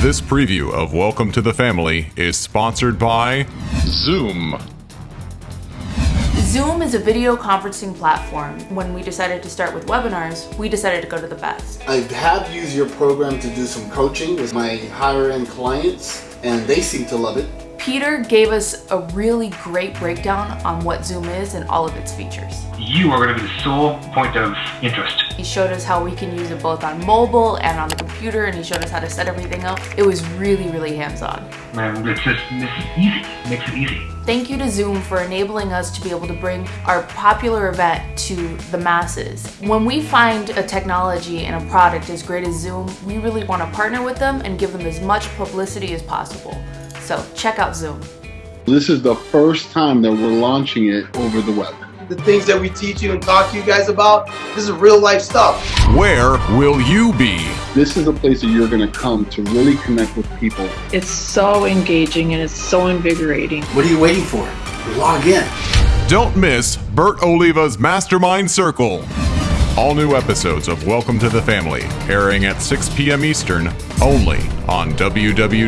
This preview of Welcome to the Family is sponsored by Zoom. Zoom is a video conferencing platform. When we decided to start with webinars, we decided to go to the best. I have used your program to do some coaching with my higher end clients and they seem to love it. Peter gave us a really great breakdown on what Zoom is and all of its features. You are going to be the sole point of interest. He showed us how we can use it both on mobile and on the computer and he showed us how to set everything up. It was really, really hands-on. Man, it's just it's easy. It makes it easy. Thank you to Zoom for enabling us to be able to bring our popular event to the masses. When we find a technology and a product as great as Zoom, we really want to partner with them and give them as much publicity as possible. So check out Zoom. This is the first time that we're launching it over the web. The things that we teach you and talk to you guys about, this is real life stuff. Where will you be? This is a place that you're going to come to really connect with people. It's so engaging and it's so invigorating. What are you waiting for? Log in. Don't miss Bert Oliva's Mastermind Circle. All new episodes of Welcome to the Family airing at 6 p.m. Eastern only on www.boa.tv.